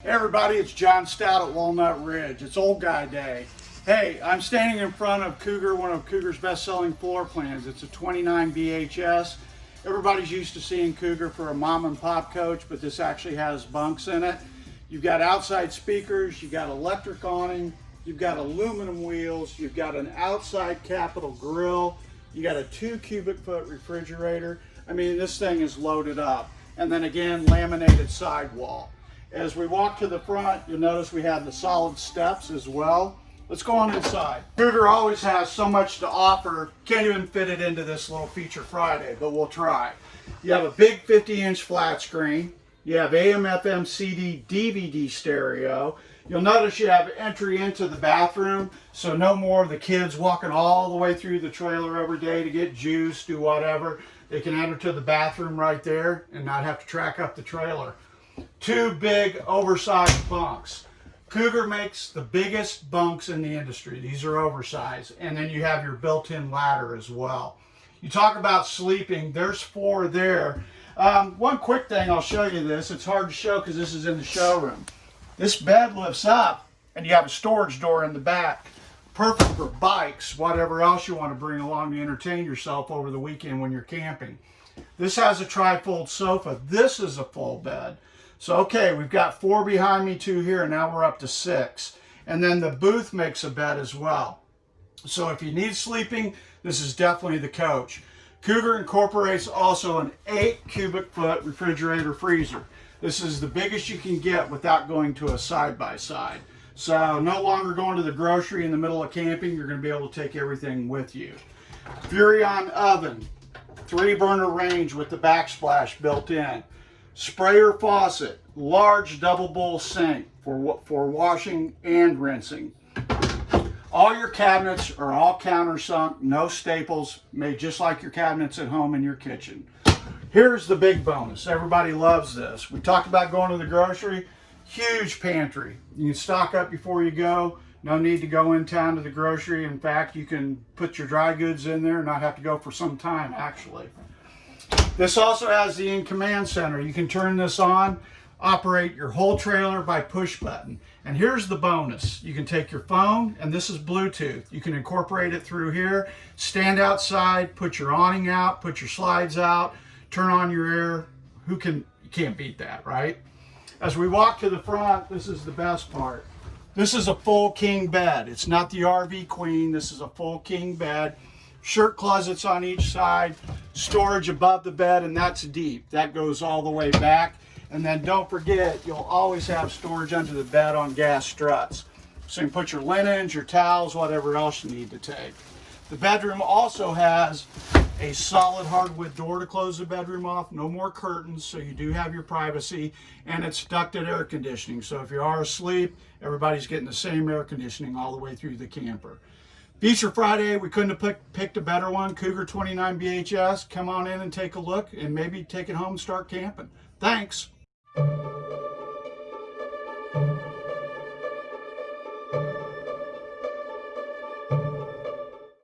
Hey everybody, it's John Stout at Walnut Ridge. It's Old Guy Day. Hey, I'm standing in front of Cougar, one of Cougar's best-selling floor plans. It's a 29 BHS. Everybody's used to seeing Cougar for a mom and pop coach, but this actually has bunks in it. You've got outside speakers, you've got electric awning, you've got aluminum wheels, you've got an outside capital grill, you got a two cubic foot refrigerator. I mean, this thing is loaded up. And then again, laminated sidewall. As we walk to the front, you'll notice we have the solid steps as well. Let's go on inside. Cougar always has so much to offer. Can't even fit it into this little feature Friday, but we'll try. You have a big 50 inch flat screen. You have AM, FM, CD, DVD stereo. You'll notice you have entry into the bathroom, so no more of the kids walking all the way through the trailer every day to get juice, do whatever. They can enter to the bathroom right there and not have to track up the trailer two big oversized bunks. Cougar makes the biggest bunks in the industry. These are oversized. And then you have your built-in ladder as well. You talk about sleeping, there's four there. Um, one quick thing, I'll show you this. It's hard to show because this is in the showroom. This bed lifts up and you have a storage door in the back. Perfect for bikes, whatever else you want to bring along to entertain yourself over the weekend when you're camping. This has a trifold sofa. This is a full bed. So, okay, we've got four behind me, two here, and now we're up to six. And then the booth makes a bed as well. So if you need sleeping, this is definitely the coach. Cougar incorporates also an eight cubic foot refrigerator freezer. This is the biggest you can get without going to a side-by-side. -side. So no longer going to the grocery in the middle of camping, you're gonna be able to take everything with you. Furrion oven, three burner range with the backsplash built in sprayer faucet, large double bowl sink for, for washing and rinsing. All your cabinets are all countersunk, no staples, made just like your cabinets at home in your kitchen. Here's the big bonus. Everybody loves this. We talked about going to the grocery. Huge pantry. You can stock up before you go. No need to go in town to the grocery. In fact, you can put your dry goods in there and not have to go for some time, actually. This also has the in-command center. You can turn this on, operate your whole trailer by push button. And here's the bonus. You can take your phone, and this is Bluetooth. You can incorporate it through here, stand outside, put your awning out, put your slides out, turn on your air. Who can, you can't beat that, right? As we walk to the front, this is the best part. This is a full king bed. It's not the RV Queen. This is a full king bed shirt closets on each side, storage above the bed, and that's deep. That goes all the way back. And then don't forget, you'll always have storage under the bed on gas struts. So you can put your linens, your towels, whatever else you need to take. The bedroom also has a solid hardwood door to close the bedroom off, no more curtains, so you do have your privacy, and it's ducted air conditioning. So if you are asleep, everybody's getting the same air conditioning all the way through the camper. Feature Friday, we couldn't have picked, picked a better one. Cougar 29 BHS. Come on in and take a look and maybe take it home and start camping. Thanks.